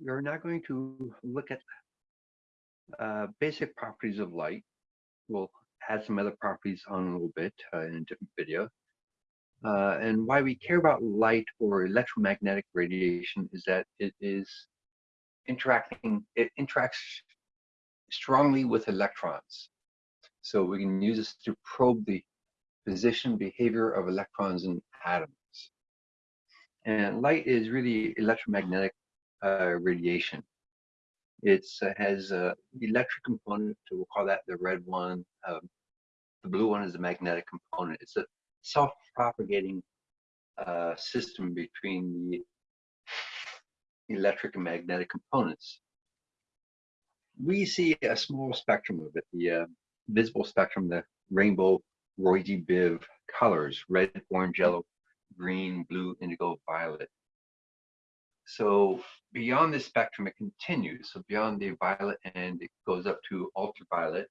we're now going to look at uh, basic properties of light. We'll add some other properties on a little bit uh, in a different video. Uh, and why we care about light or electromagnetic radiation is that it is interacting, it interacts strongly with electrons. So we can use this to probe the position behavior of electrons in atoms. And light is really electromagnetic uh, radiation. It uh, has a electric component, we'll call that the red one. Um, the blue one is the magnetic component. It's a self-propagating uh, system between the electric and magnetic components. We see a small spectrum of it, the uh, visible spectrum, the rainbow Roy Biv colors, red, orange, yellow, green, blue, indigo, violet. So beyond the spectrum, it continues. So beyond the violet end, it goes up to ultraviolet,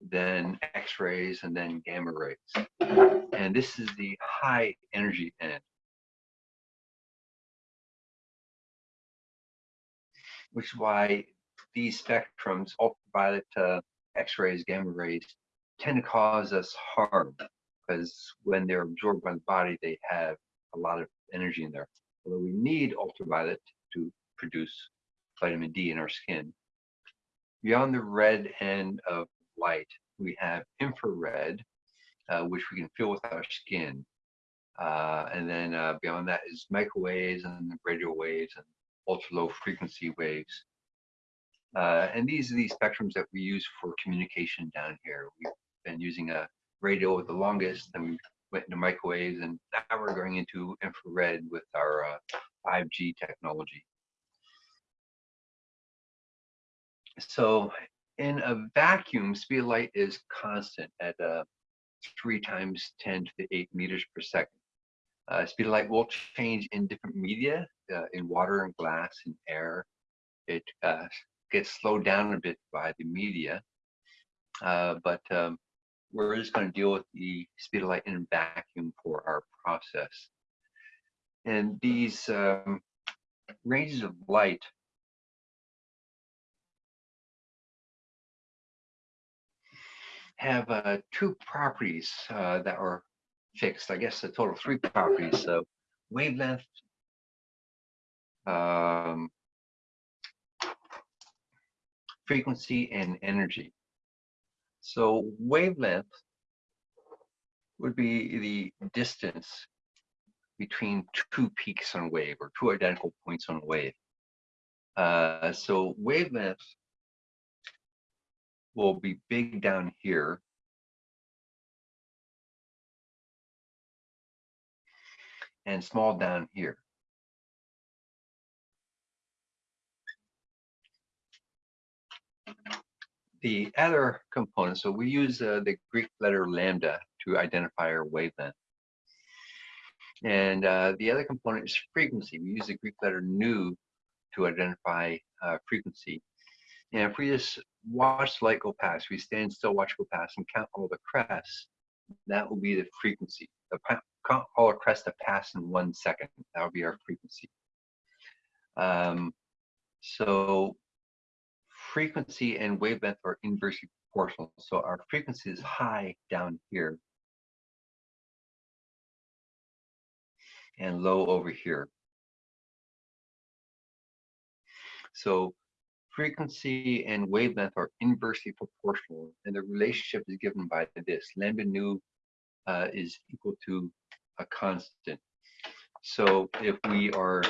then X-rays, and then gamma rays. And this is the high energy end. Which is why these spectrums, ultraviolet uh, X-rays, gamma rays, tend to cause us harm because when they're absorbed by the body, they have a lot of energy in there. Although we need ultraviolet to produce vitamin D in our skin. Beyond the red end of light, we have infrared, uh, which we can feel with our skin. Uh, and then uh, beyond that is microwaves and radio waves and ultra low frequency waves. Uh, and these are the spectrums that we use for communication down here. We've been using a radio with the longest, we went into microwaves, and now we're going into infrared with our uh, 5G technology. So in a vacuum, speed of light is constant at uh, 3 times 10 to the 8 meters per second. Uh, speed of light will change in different media, uh, in water and glass and air. It uh, gets slowed down a bit by the media, uh, but um, we're just going to deal with the speed of light in vacuum for our process. And these um, ranges of light have uh, two properties uh, that are fixed. I guess a total of three properties. So wavelength, um, frequency, and energy. So wavelength would be the distance between two peaks on a wave or two identical points on a wave. Uh, so wavelength will be big down here. And small down here. The other component, so we use uh, the Greek letter lambda to identify our wavelength. And uh, the other component is frequency. We use the Greek letter nu to identify uh, frequency. And if we just watch light go past, we stand still, watch go past, and count all the crests, that will be the frequency. The count all the crests that pass in one second. That will be our frequency. Um, so frequency and wavelength are inversely proportional. So our frequency is high down here and low over here. So frequency and wavelength are inversely proportional and the relationship is given by this. Lambda nu uh, is equal to a constant. So if we are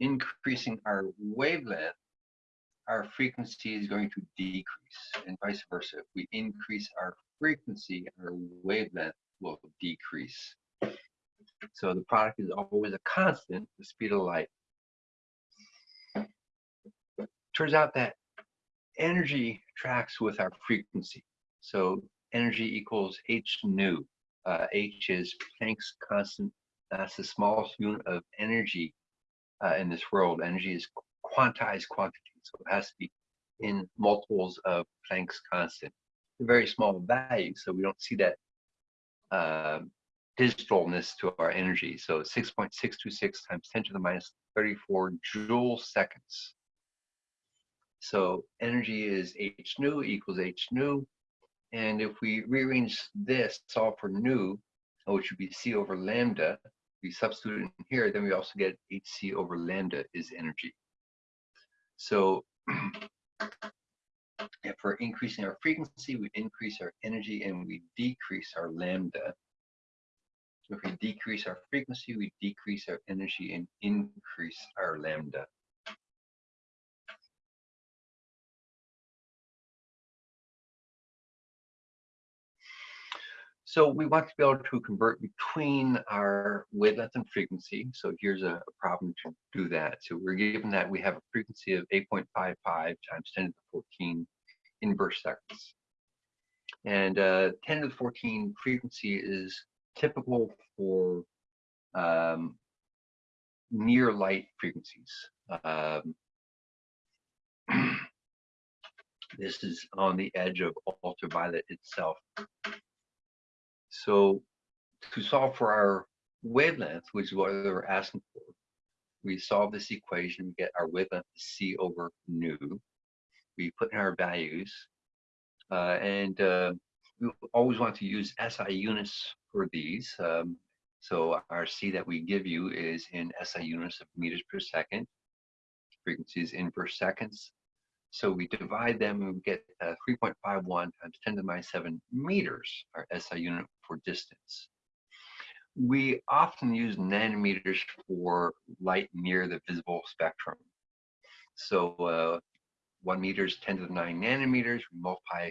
increasing our wavelength, our frequency is going to decrease and vice versa. If we increase our frequency, our wavelength will decrease. So the product is always a constant, the speed of light. Turns out that energy tracks with our frequency. So energy equals h nu. Uh, h is Planck's constant. That's the smallest unit of energy uh, in this world. Energy is quantized quantity. So it has to be in multiples of Planck's constant. A very small value, so we don't see that uh, digitalness to our energy. So 6.626 times 10 to the minus 34 joule seconds. So energy is h nu equals h nu. And if we rearrange this, solve for nu, which would be c over lambda, we substitute in here, then we also get hc over lambda is energy. So if we're increasing our frequency, we increase our energy and we decrease our lambda. If we decrease our frequency, we decrease our energy and increase our lambda. So we want to be able to convert between our wavelength and frequency. So here's a, a, problem to do that. So we're given that we have a frequency of 8.55 times 10 to the 14 inverse seconds. And uh, 10 to the 14 frequency is typical for um, near light frequencies. Um, this is on the edge of ultraviolet itself. So to solve for our wavelength, which is what we're asking for, we solve this equation, we get our wavelength C over nu. We put in our values, uh, and uh, we always want to use SI units for these. Um, so our C that we give you is in SI units of meters per second, frequencies inverse seconds. So we divide them and we get uh, 3.51 times 10 to the minus 7 meters, our SI unit for distance. We often use nanometers for light near the visible spectrum. So uh, one meter is 10 to the 9 nanometers. We multiply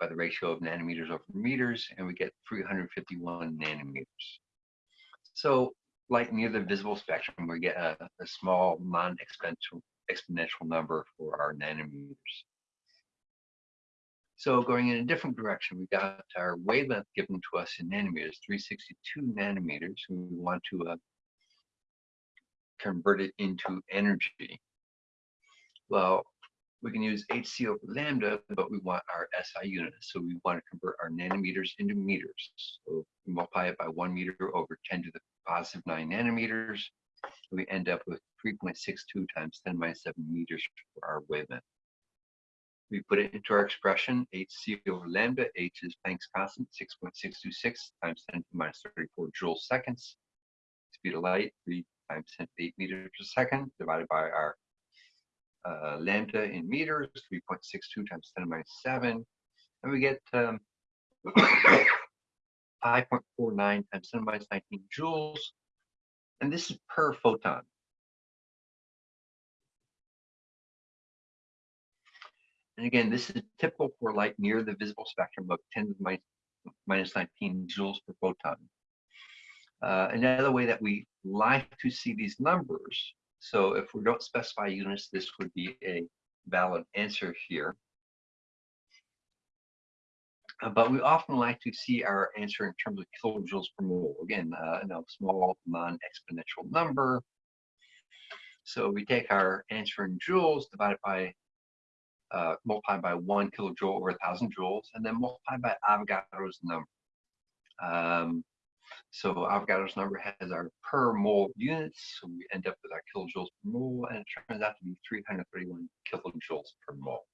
by the ratio of nanometers over meters, and we get 351 nanometers. So light near the visible spectrum, we get a, a small non-exponential exponential number for our nanometers. So going in a different direction, we got our wavelength given to us in nanometers, 362 nanometers. And we want to uh, convert it into energy. Well, we can use hc over lambda, but we want our SI units. So we want to convert our nanometers into meters. So multiply it by one meter over 10 to the positive nine nanometers. We end up with 3.62 times 10 minus 7 meters for our wavelength. We put it into our expression, hc over lambda, h is Planck's constant, 6.626 times 10 to the minus 34 joule seconds. Speed of light, 3 times 10 to 8 meters per second, divided by our uh, lambda in meters, 3.62 times 10 to the minus 7. And we get um, 5.49 times 10 to the minus 19 joules. And this is per photon. And again, this is typical for light near the visible spectrum of 10 to the minus 19 joules per photon. Uh, another way that we like to see these numbers, so if we don't specify units, this would be a valid answer here. Uh, but we often like to see our answer in terms of kilojoules per mole. Again, uh, a small non-exponential number. So we take our answer in joules divided by uh, multiplied by one kilojoule over a thousand joules, and then multiplied by Avogadro's number. Um, so Avogadro's number has our per mole units, so we end up with our kilojoules per mole, and it turns out to be 331 kilojoules per mole.